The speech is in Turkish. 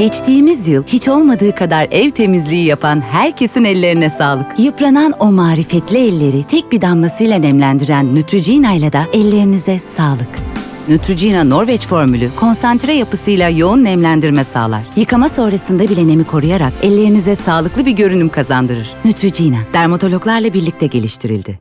Geçtiğimiz yıl hiç olmadığı kadar ev temizliği yapan herkesin ellerine sağlık. Yıpranan o marifetli elleri tek bir damlasıyla nemlendiren Neutrogena ile de ellerinize sağlık. Neutrogena Norveç formülü konsantre yapısıyla yoğun nemlendirme sağlar. Yıkama sonrasında bile nemi koruyarak ellerinize sağlıklı bir görünüm kazandırır. Neutrogena, dermatologlarla birlikte geliştirildi.